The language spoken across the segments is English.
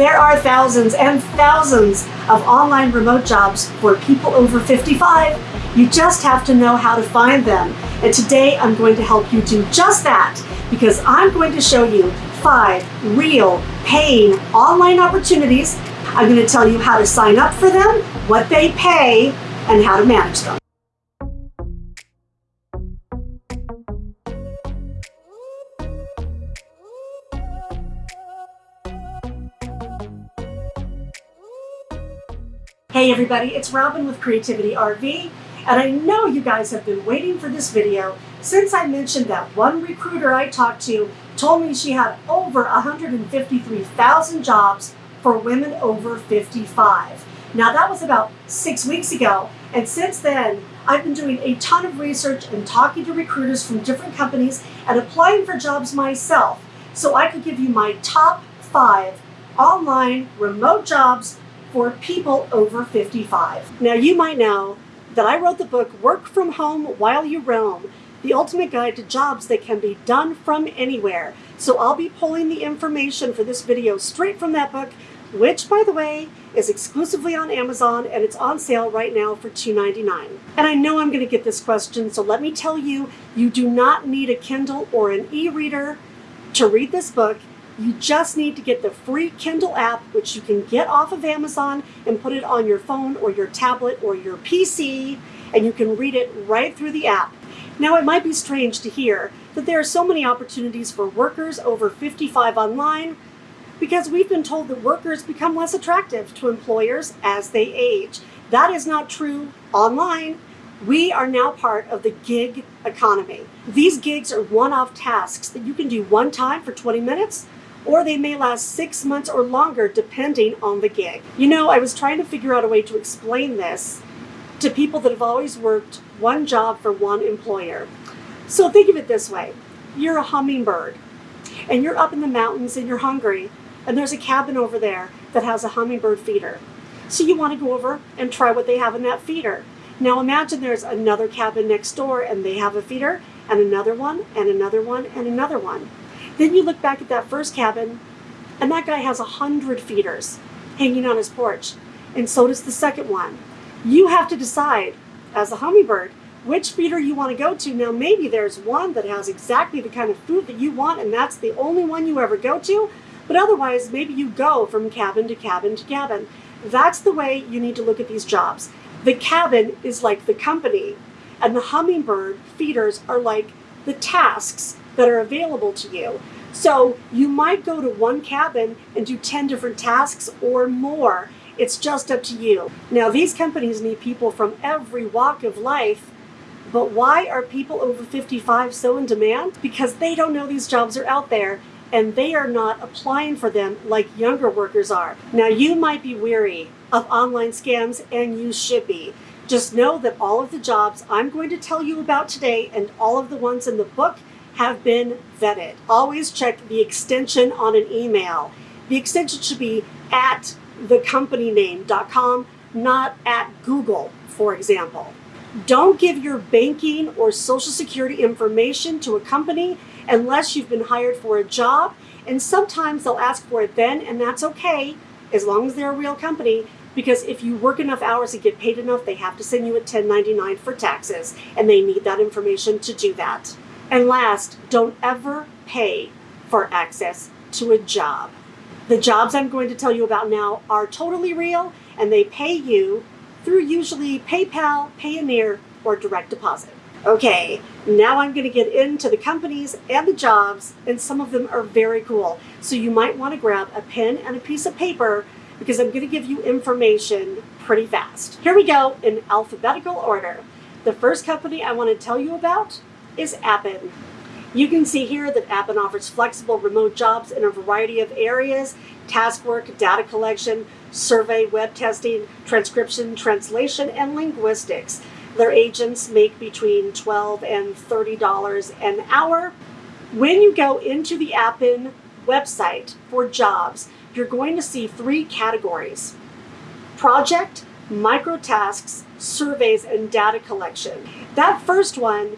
There are thousands and thousands of online remote jobs for people over 55. You just have to know how to find them. And today I'm going to help you do just that because I'm going to show you five real paying online opportunities. I'm going to tell you how to sign up for them, what they pay, and how to manage them. Hey everybody, it's Robin with Creativity RV, and I know you guys have been waiting for this video since I mentioned that one recruiter I talked to told me she had over 153,000 jobs for women over 55. Now that was about six weeks ago, and since then I've been doing a ton of research and talking to recruiters from different companies and applying for jobs myself so I could give you my top five online remote jobs for people over 55. Now you might know that I wrote the book Work From Home While You Roam, the ultimate guide to jobs that can be done from anywhere. So I'll be pulling the information for this video straight from that book, which by the way, is exclusively on Amazon and it's on sale right now for $2.99. And I know I'm going to get this question, so let me tell you, you do not need a Kindle or an e-reader to read this book. You just need to get the free Kindle app, which you can get off of Amazon and put it on your phone or your tablet or your PC, and you can read it right through the app. Now, it might be strange to hear that there are so many opportunities for workers over 55 online because we've been told that workers become less attractive to employers as they age. That is not true online. We are now part of the gig economy. These gigs are one-off tasks that you can do one time for 20 minutes or they may last six months or longer depending on the gig. You know, I was trying to figure out a way to explain this to people that have always worked one job for one employer. So think of it this way. You're a hummingbird and you're up in the mountains and you're hungry and there's a cabin over there that has a hummingbird feeder. So you want to go over and try what they have in that feeder. Now imagine there's another cabin next door and they have a feeder and another one and another one and another one. Then you look back at that first cabin, and that guy has a hundred feeders hanging on his porch, and so does the second one. You have to decide, as a hummingbird, which feeder you want to go to. Now, maybe there's one that has exactly the kind of food that you want, and that's the only one you ever go to. But otherwise, maybe you go from cabin to cabin to cabin. That's the way you need to look at these jobs. The cabin is like the company, and the hummingbird feeders are like the tasks that are available to you. So you might go to one cabin and do 10 different tasks or more. It's just up to you. Now, these companies need people from every walk of life, but why are people over 55 so in demand? Because they don't know these jobs are out there and they are not applying for them like younger workers are. Now, you might be weary of online scams and you should be. Just know that all of the jobs I'm going to tell you about today and all of the ones in the book have been vetted. Always check the extension on an email. The extension should be at the company thecompanyname.com, not at Google, for example. Don't give your banking or social security information to a company unless you've been hired for a job. And sometimes they'll ask for it then, and that's okay, as long as they're a real company, because if you work enough hours and get paid enough, they have to send you a 1099 for taxes, and they need that information to do that. And last, don't ever pay for access to a job. The jobs I'm going to tell you about now are totally real and they pay you through usually PayPal, Payoneer, or direct deposit. Okay, now I'm going to get into the companies and the jobs, and some of them are very cool. So you might want to grab a pen and a piece of paper because I'm going to give you information pretty fast. Here we go in alphabetical order. The first company I want to tell you about is Appen. You can see here that Appen offers flexible remote jobs in a variety of areas, task work, data collection, survey, web testing, transcription, translation, and linguistics. Their agents make between 12 and $30 an hour. When you go into the Appen website for jobs, you're going to see three categories. Project, micro tasks, surveys, and data collection. That first one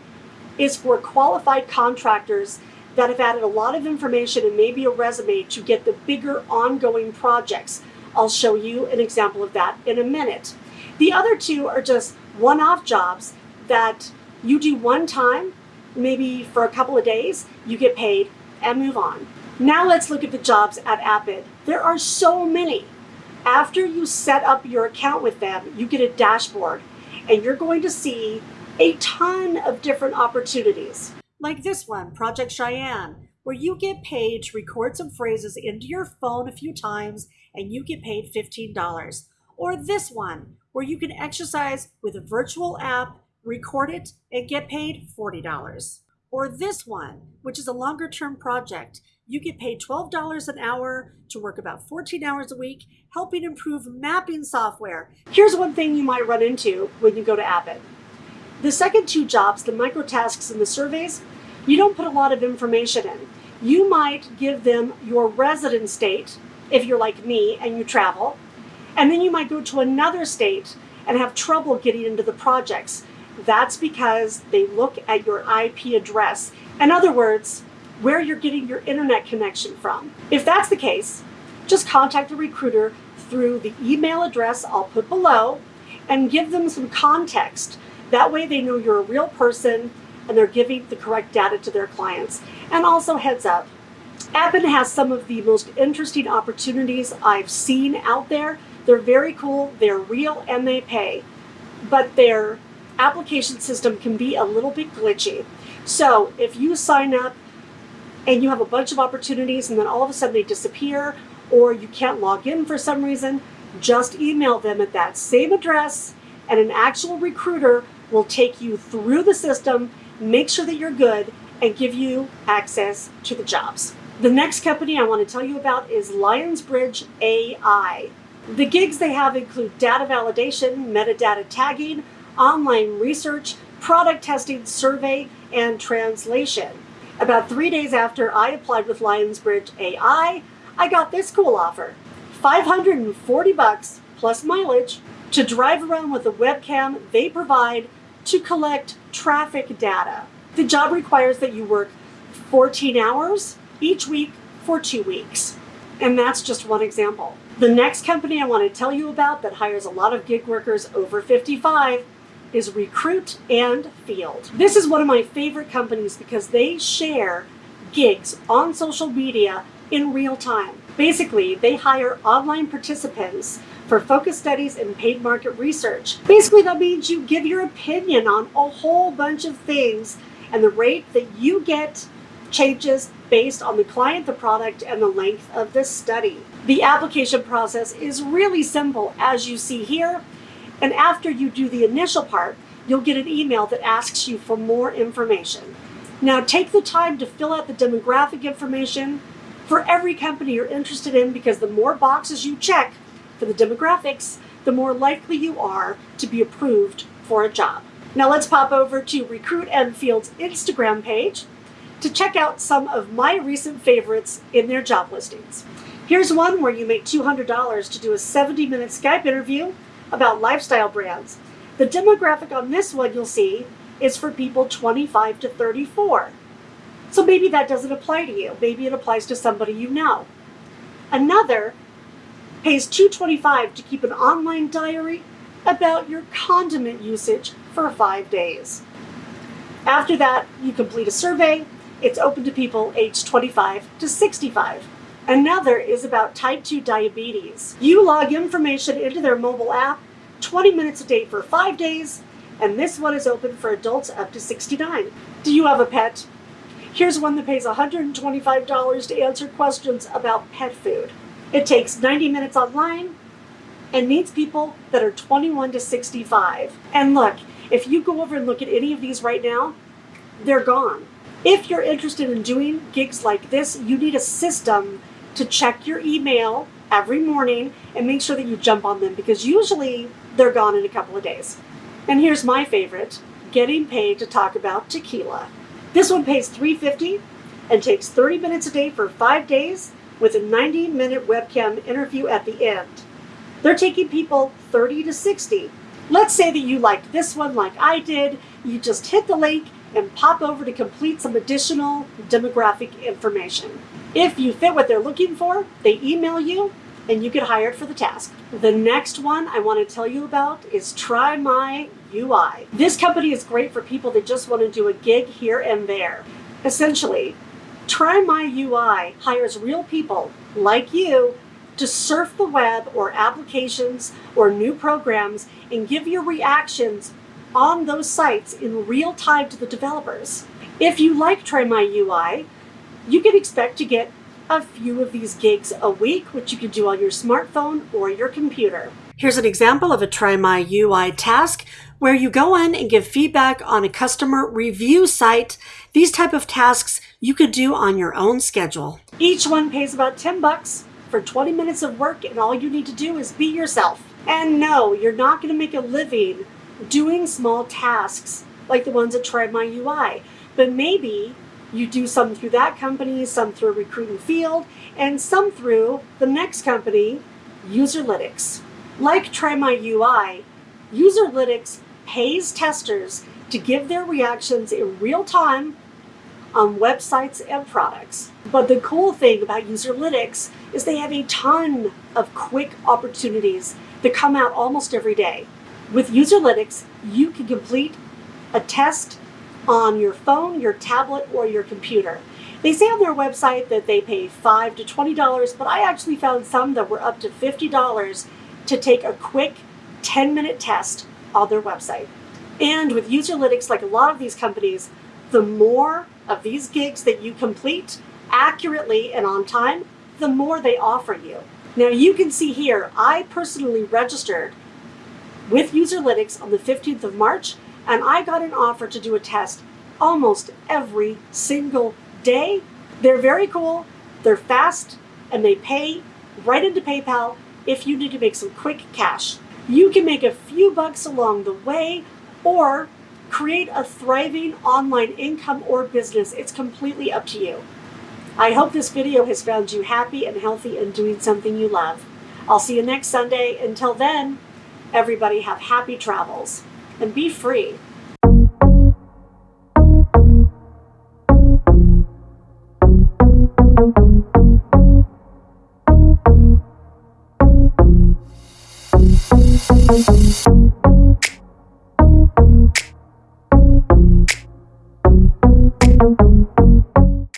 is for qualified contractors that have added a lot of information and maybe a resume to get the bigger ongoing projects. I'll show you an example of that in a minute. The other two are just one-off jobs that you do one time, maybe for a couple of days, you get paid and move on. Now let's look at the jobs at Appen. There are so many. After you set up your account with them, you get a dashboard and you're going to see a ton of different opportunities. Like this one, Project Cheyenne, where you get paid to record some phrases into your phone a few times and you get paid $15. Or this one, where you can exercise with a virtual app, record it, and get paid $40. Or this one, which is a longer term project. You get paid $12 an hour to work about 14 hours a week, helping improve mapping software. Here's one thing you might run into when you go to Appen. The second two jobs, the micro tasks and the surveys, you don't put a lot of information in. You might give them your resident state, if you're like me and you travel, and then you might go to another state and have trouble getting into the projects. That's because they look at your IP address. In other words, where you're getting your internet connection from. If that's the case, just contact a recruiter through the email address I'll put below and give them some context. That way they know you're a real person and they're giving the correct data to their clients. And also heads up, Appen has some of the most interesting opportunities I've seen out there. They're very cool, they're real, and they pay. But their application system can be a little bit glitchy. So if you sign up and you have a bunch of opportunities and then all of a sudden they disappear or you can't log in for some reason, just email them at that same address and an actual recruiter will take you through the system, make sure that you're good, and give you access to the jobs. The next company I want to tell you about is Lionbridge AI. The gigs they have include data validation, metadata tagging, online research, product testing, survey, and translation. About three days after I applied with Lionbridge AI, I got this cool offer. 540 bucks plus mileage to drive around with a webcam they provide to collect traffic data. The job requires that you work 14 hours each week for two weeks. And that's just one example. The next company I want to tell you about that hires a lot of gig workers over 55 is Recruit and Field. This is one of my favorite companies because they share gigs on social media in real time. Basically, they hire online participants for focus studies and paid market research. Basically, that means you give your opinion on a whole bunch of things and the rate that you get changes based on the client, the product, and the length of the study. The application process is really simple as you see here. And after you do the initial part, you'll get an email that asks you for more information. Now take the time to fill out the demographic information for every company you're interested in because the more boxes you check for the demographics, the more likely you are to be approved for a job. Now let's pop over to Recruit and Field's Instagram page to check out some of my recent favorites in their job listings. Here's one where you make $200 to do a 70 minute Skype interview about lifestyle brands. The demographic on this one you'll see is for people 25 to 34. So maybe that doesn't apply to you. Maybe it applies to somebody you know. Another pays 225 to keep an online diary about your condiment usage for five days. After that, you complete a survey. It's open to people aged 25 to 65. Another is about type 2 diabetes. You log information into their mobile app 20 minutes a day for five days, and this one is open for adults up to 69. Do you have a pet? Here's one that pays $125 to answer questions about pet food. It takes 90 minutes online and needs people that are 21 to 65. And look, if you go over and look at any of these right now, they're gone. If you're interested in doing gigs like this, you need a system to check your email every morning and make sure that you jump on them because usually they're gone in a couple of days. And here's my favorite, getting paid to talk about tequila. This one pays 350 and takes 30 minutes a day for five days with a 90 minute webcam interview at the end. They're taking people 30 to 60. Let's say that you liked this one like I did. You just hit the link and pop over to complete some additional demographic information. If you fit what they're looking for, they email you and you get hired for the task. The next one I want to tell you about is Try My UI. This company is great for people that just want to do a gig here and there. Essentially, Try My UI hires real people like you to surf the web or applications or new programs and give your reactions on those sites in real time to the developers. If you like Try My UI, you can expect to get a few of these gigs a week, which you can do on your smartphone or your computer. Here's an example of a Try My UI task where you go in and give feedback on a customer review site. These type of tasks you could do on your own schedule. Each one pays about 10 bucks for 20 minutes of work and all you need to do is be yourself. And no, you're not going to make a living doing small tasks like the ones at Try My UI, but maybe you do some through that company, some through Recruit and Field, and some through the next company, Userlytics. Like Try My UI, Userlytics pays testers to give their reactions in real time on websites and products. But the cool thing about Userlytics is they have a ton of quick opportunities that come out almost every day. With Userlytics, you can complete a test on your phone, your tablet, or your computer. They say on their website that they pay 5 to $20, but I actually found some that were up to $50 to take a quick 10 minute test on their website. And with Userlytics, like a lot of these companies, the more of these gigs that you complete accurately and on time, the more they offer you. Now you can see here, I personally registered with Userlytics on the 15th of March and I got an offer to do a test almost every single day. They're very cool, they're fast, and they pay right into PayPal if you need to make some quick cash. You can make a few bucks along the way or create a thriving online income or business. It's completely up to you. I hope this video has found you happy and healthy and doing something you love. I'll see you next Sunday. Until then, everybody have happy travels and be free.